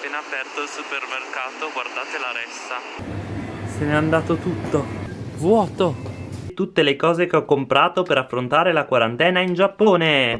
appena aperto il supermercato, guardate la ressa. Se n'è andato tutto. Vuoto. Tutte le cose che ho comprato per affrontare la quarantena in Giappone.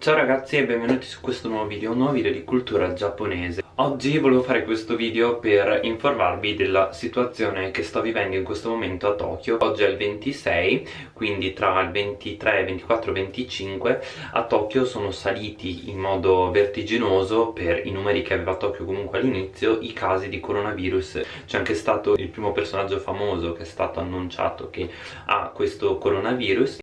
Ciao ragazzi e benvenuti su questo nuovo video, un nuovo video di cultura giapponese. Oggi volevo fare questo video per informarvi della situazione che sto vivendo in questo momento a Tokyo. Oggi è il 26, quindi tra il 23, 24 e 25 a Tokyo sono saliti in modo vertiginoso per i numeri che aveva Tokyo comunque all'inizio i casi di coronavirus. C'è anche stato il primo personaggio famoso che è stato annunciato che ha questo coronavirus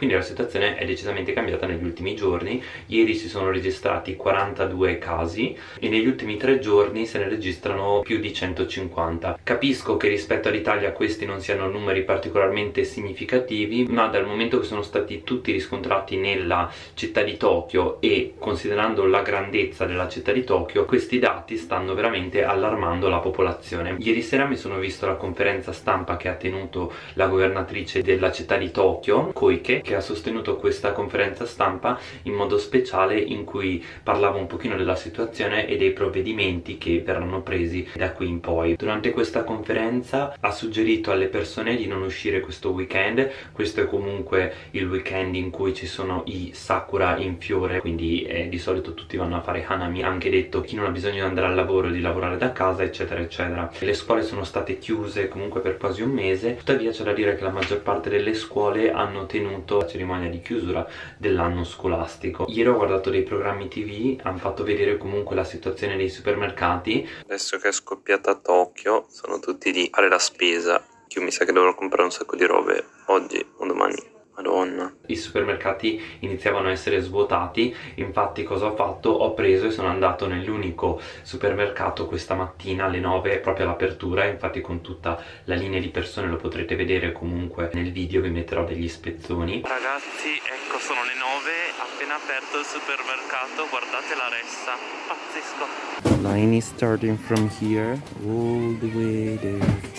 quindi la situazione è decisamente cambiata negli ultimi giorni. Ieri si sono registrati 42 casi e negli ultimi tre giorni se ne registrano più di 150 capisco che rispetto all'Italia questi non siano numeri particolarmente significativi ma dal momento che sono stati tutti riscontrati nella città di Tokyo e considerando la grandezza della città di Tokyo questi dati stanno veramente allarmando la popolazione. Ieri sera mi sono visto la conferenza stampa che ha tenuto la governatrice della città di Tokyo Koike che ha sostenuto questa conferenza stampa in modo speciale in cui parlava un pochino della situazione e dei provvedimenti che verranno presi da qui in poi. Durante questa conferenza ha suggerito alle persone di non uscire questo weekend, questo è comunque il weekend in cui ci sono i sakura in fiore, quindi eh, di solito tutti vanno a fare hanami, ha anche detto chi non ha bisogno di andare al lavoro, di lavorare da casa, eccetera, eccetera. Le scuole sono state chiuse comunque per quasi un mese, tuttavia c'è da dire che la maggior parte delle scuole hanno tenuto la cerimonia di chiusura dell'anno scolastico. Ieri ho guardato dei programmi tv hanno fatto vedere comunque la situazione dei supermercati. Adesso che è scoppiata Tokyo sono tutti lì a fare la spesa io mi sa che dovrò comprare un sacco di robe oggi o domani Madonna. I supermercati iniziavano a essere svuotati, infatti cosa ho fatto? Ho preso e sono andato nell'unico supermercato questa mattina alle 9 proprio all'apertura, infatti con tutta la linea di persone lo potrete vedere comunque nel video, vi metterò degli spezzoni. Ragazzi, ecco sono le 9, appena aperto il supermercato, guardate la ressa, pazzesco. Line is starting from here all the way there.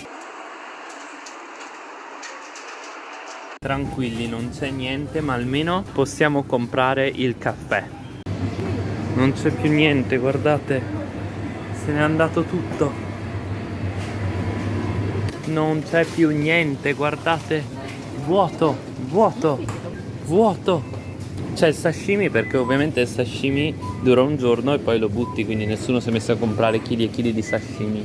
Tranquilli, non c'è niente, ma almeno possiamo comprare il caffè. Non c'è più niente, guardate. Se n'è andato tutto. Non c'è più niente, guardate. Vuoto, vuoto, vuoto. C'è il sashimi perché ovviamente il sashimi dura un giorno e poi lo butti, quindi nessuno si è messo a comprare chili e chili di sashimi.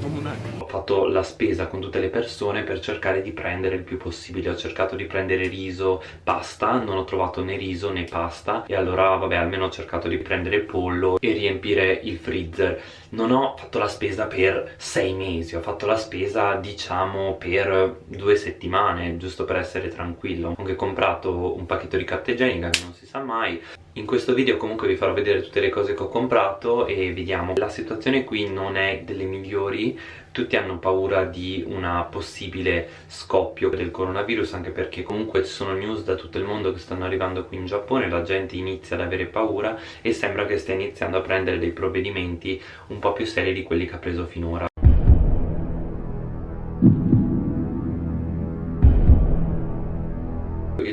Namonai! fatto la spesa con tutte le persone per cercare di prendere il più possibile. Ho cercato di prendere riso, pasta. Non ho trovato né riso né pasta. E allora vabbè almeno ho cercato di prendere pollo e riempire il freezer. Non ho fatto la spesa per sei mesi. Ho fatto la spesa diciamo per due settimane giusto per essere tranquillo. Ho anche comprato un pacchetto di carta igienica che non si sa mai in questo video comunque vi farò vedere tutte le cose che ho comprato e vediamo la situazione qui non è delle migliori. Tutti hanno paura di una possibile scoppio del coronavirus anche perché comunque ci sono news da tutto il mondo che stanno arrivando qui in Giappone la gente inizia ad avere paura e sembra che stia iniziando a prendere dei provvedimenti un po' più seri di quelli che ha preso finora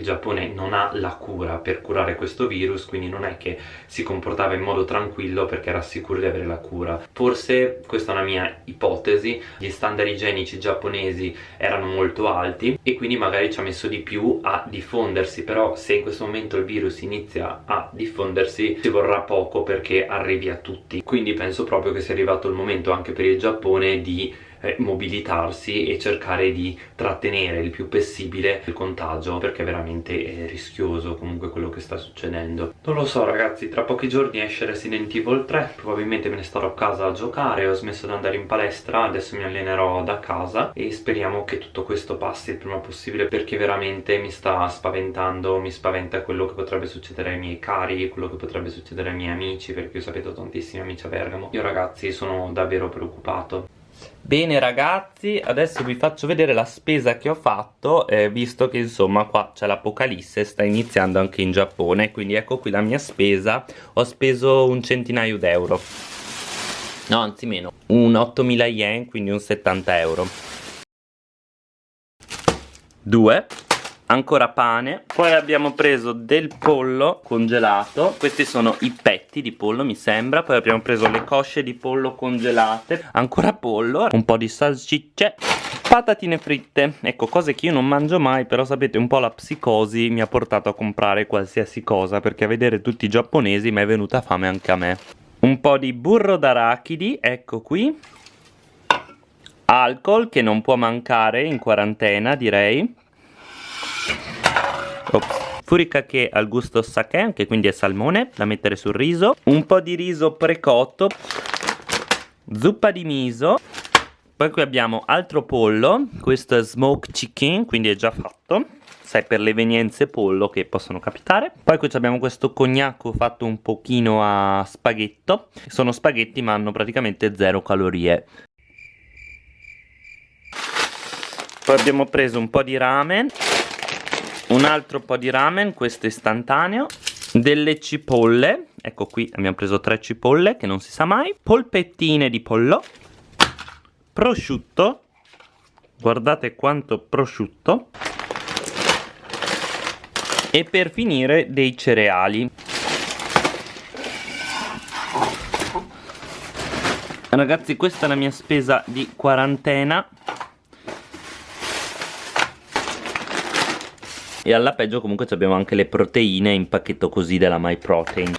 Giappone non ha la cura per curare questo virus quindi non è che si comportava in modo tranquillo perché era sicuro di avere la cura. Forse questa è una mia ipotesi gli standard igienici giapponesi erano molto alti e quindi magari ci ha messo di più a diffondersi però se in questo momento il virus inizia a diffondersi ci vorrà poco perché arrivi a tutti. Quindi penso proprio che sia arrivato il momento anche per il Giappone di eh, mobilitarsi e cercare di trattenere il più possibile il contagio perché veramente è rischioso comunque quello che sta succedendo. Non lo so ragazzi tra pochi giorni esce Resident Evil 3 probabilmente me ne starò a casa a giocare ho smesso di andare in palestra adesso mi allenerò da casa e speriamo che tutto questo passi il prima possibile perché veramente mi sta spaventando mi spaventa quello che potrebbe succedere ai miei cari quello che potrebbe succedere ai miei amici perché io sapete ho tantissimi amici a Bergamo. Io ragazzi sono davvero preoccupato Bene ragazzi, adesso vi faccio vedere la spesa che ho fatto, eh, visto che insomma qua c'è l'apocalisse, sta iniziando anche in Giappone, quindi ecco qui la mia spesa, ho speso un centinaio d'euro, no anzi meno, un 8000 yen, quindi un 70 euro. 2 ancora pane. Poi abbiamo preso del pollo congelato. Questi sono i petti di pollo mi sembra. Poi abbiamo preso le cosce di pollo congelate. Ancora pollo un po' di salsicce. Patatine fritte. Ecco cose che io non mangio mai però sapete un po' la psicosi mi ha portato a comprare qualsiasi cosa perché a vedere tutti i giapponesi mi è venuta fame anche a me. Un po' di burro d'arachidi ecco qui. Alcol che non può mancare in quarantena direi Ops. Furikake al gusto sake, anche quindi è salmone, da mettere sul riso. Un po' di riso precotto. Zuppa di miso. Poi qui abbiamo altro pollo, questo è smoked chicken, quindi è già fatto. Sai, per le evenienze pollo che possono capitare. Poi qui abbiamo questo cognacco fatto un pochino a spaghetto. Sono spaghetti ma hanno praticamente zero calorie. Poi abbiamo preso un po' di ramen un altro po' di ramen, questo istantaneo, delle cipolle, ecco qui abbiamo preso tre cipolle che non si sa mai, polpettine di pollo, prosciutto, guardate quanto prosciutto, e per finire dei cereali. Ragazzi questa è la mia spesa di quarantena e alla peggio comunque abbiamo anche le proteine in pacchetto così della MyProtein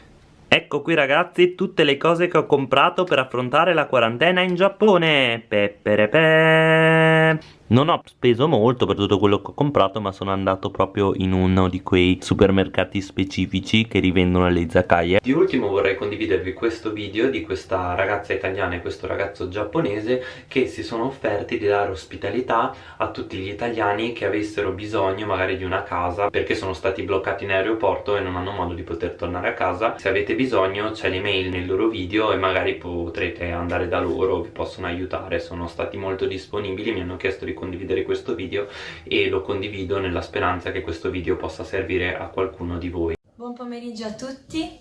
Ecco qui ragazzi tutte le cose che ho comprato per affrontare la quarantena in Giappone. Peperepe non ho speso molto per tutto quello che ho comprato ma sono andato proprio in uno di quei supermercati specifici che rivendono le izakaya. Di ultimo vorrei condividervi questo video di questa ragazza italiana e questo ragazzo giapponese che si sono offerti di dare ospitalità a tutti gli italiani che avessero bisogno magari di una casa perché sono stati bloccati in aeroporto e non hanno modo di poter tornare a casa. Se avete bisogno c'è l'email nel loro video e magari potrete andare da loro, vi possono aiutare. Sono stati molto disponibili, mi hanno chiesto di condividere questo video e lo condivido nella speranza che questo video possa servire a qualcuno di voi. Buon pomeriggio a tutti,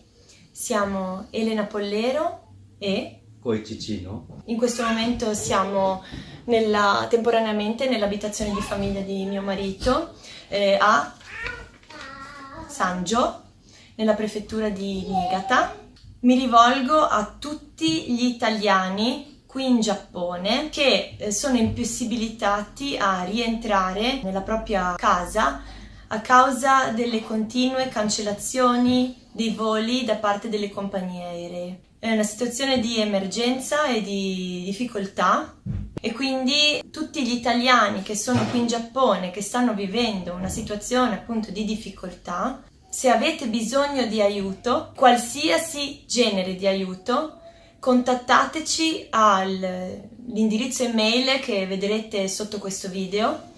siamo Elena Pollero e Koichicino. In questo momento siamo nella, temporaneamente nell'abitazione di famiglia di mio marito eh, a Sanjo, nella prefettura di Niigata. Mi rivolgo a tutti gli italiani qui in Giappone che eh, sono impossibilitati a rientrare nella propria casa a causa delle continue cancellazioni dei voli da parte delle compagnie aeree. È una situazione di emergenza e di difficoltà e quindi tutti gli italiani che sono qui in Giappone, che stanno vivendo una situazione appunto di difficoltà, se avete bisogno di aiuto, qualsiasi genere di aiuto, contattateci all'indirizzo email che vedrete sotto questo video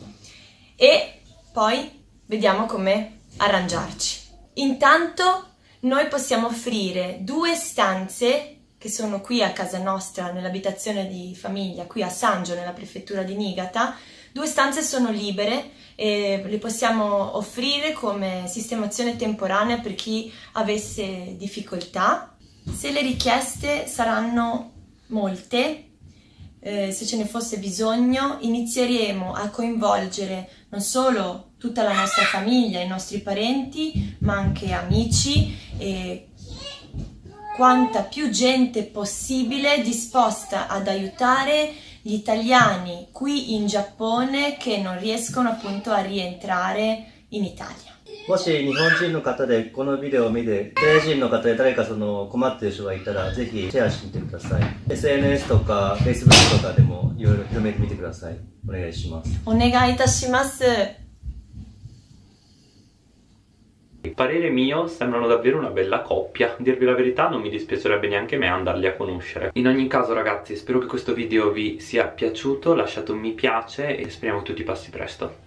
e poi vediamo come arrangiarci. Intanto noi possiamo offrire due stanze che sono qui a casa nostra nell'abitazione di famiglia, qui a Sangio nella prefettura di Niigata, due stanze sono libere e le possiamo offrire come sistemazione temporanea per chi avesse difficoltà se le richieste saranno molte, eh, se ce ne fosse bisogno, inizieremo a coinvolgere non solo tutta la nostra famiglia, i nostri parenti, ma anche amici e quanta più gente possibile disposta ad aiutare gli italiani qui in Giappone che non riescono appunto a rientrare in Italia. もし日本人の方でこのビデオを見て、外人の方で誰かその困っている人がいたら、ぜひシェアしてみてください。SNS とか Facebook とかでもいろいろ広めてみてください。お願いします。お願いいたします。Il parere mio sembrano davvero una bella coppia Dirvi la verità non mi dispiacerebbe neanche me andarli a conoscere In ogni caso ragazzi spero che questo video vi sia piaciuto Lasciate un mi piace e speriamo che tutti passi presto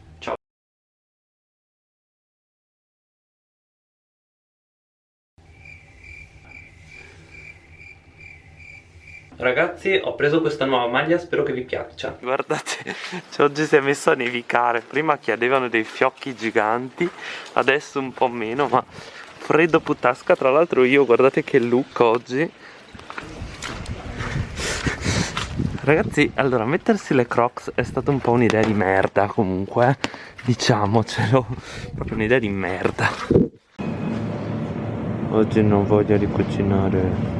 Ragazzi ho preso questa nuova maglia spero che vi piaccia. Guardate cioè, oggi si è messo a nevicare. Prima chiedevano dei fiocchi giganti Adesso un po' meno ma freddo putasca. Tra l'altro io guardate che look oggi. Ragazzi, allora, mettersi le crocs è stata un po' un'idea di merda comunque, diciamocelo, proprio un'idea di merda. Oggi non voglio di cucinare.